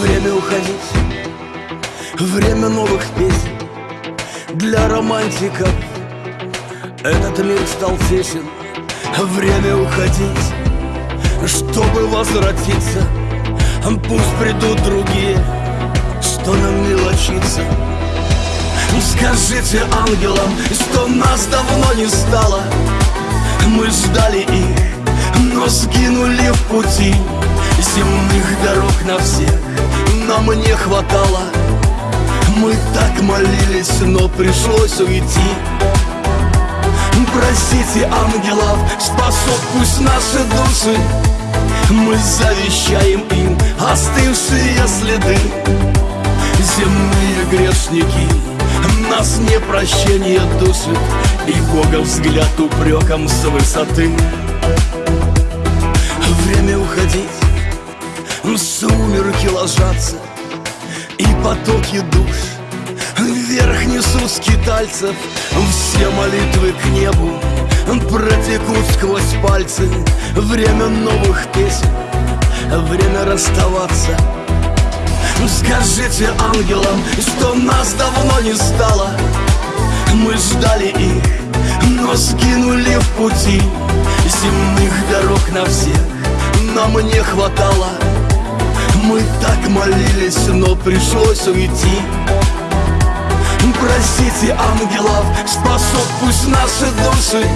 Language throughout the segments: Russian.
Время уходить, время новых песен. Для романтиков этот мир стал тесен. Время уходить, чтобы возвратиться Пусть придут другие, что нам не мелочиться Скажите ангелам, что нас давно не стало. Мы ждали их пути Земных дорог на всех. Нам не хватало. Мы так молились, но пришлось уйти. Простите ангелов, спасут пусть наши души. Мы завещаем им остывшие следы. Земные грешники нас не прощение душит И Бога взгляд упреком с высоты Время уходить, сумерки ложатся И потоки душ Вверх несут скитальцев. Все молитвы к небу Протекут сквозь пальцы. Время новых песен Время расставаться. Скажите ангелам, что нас давно не стало. Мы ждали их, но сгинули в пути. Земных дорог на всех нам не хватало. Мы так молились, но пришлось уйти. Простите ангелов, спасут пусть наши души.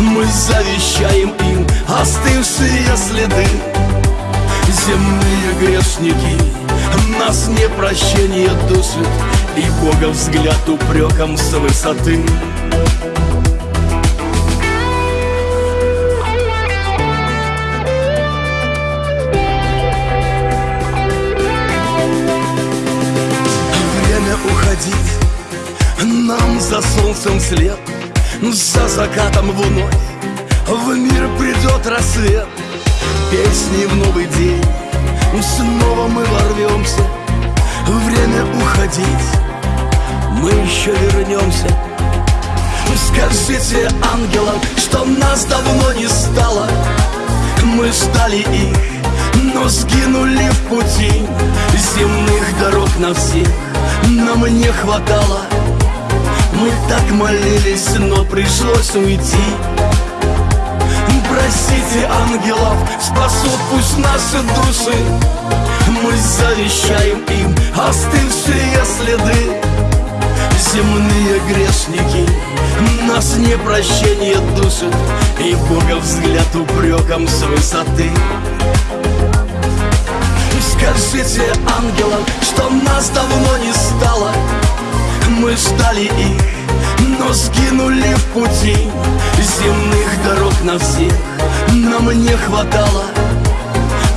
Мы завещаем им остывшие следы. Земные грешники нас не прощение душит И Бога взгляд упреком с высоты уходить. Нам за солнцем след За закатом вновь В мир придет рассвет Песни в новый день. Снова мы ворвемся Время уходить. Мы еще вернемся. Скажите ангелам, что нас давно не стало. Мы ждали их, но сгинули в пути. Земных дорог на всех нам не хватало. Мы так молились, но пришлось уйти. Простите ангелов, спасут пусть наши души. Мы завещаем им остывшие следы. Земные грешники нас не прощение душит И Бога взгляд упреком с высоты Скажите ангелам, что нас давно не стало. Мы ждали их, но сгинули в пути. Земных дорог на всех нам не хватало.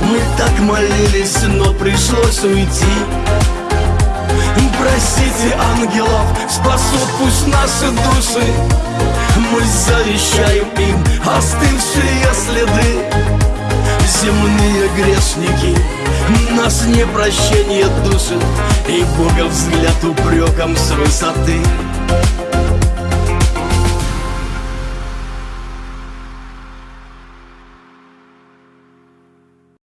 Мы так молились, но пришлось уйти. Простите ангелов, спасут пусть наши души. Мы завещаем им остывшие следы. Земные грешники нас не прощение душит И Бога взгляд упреком с высоты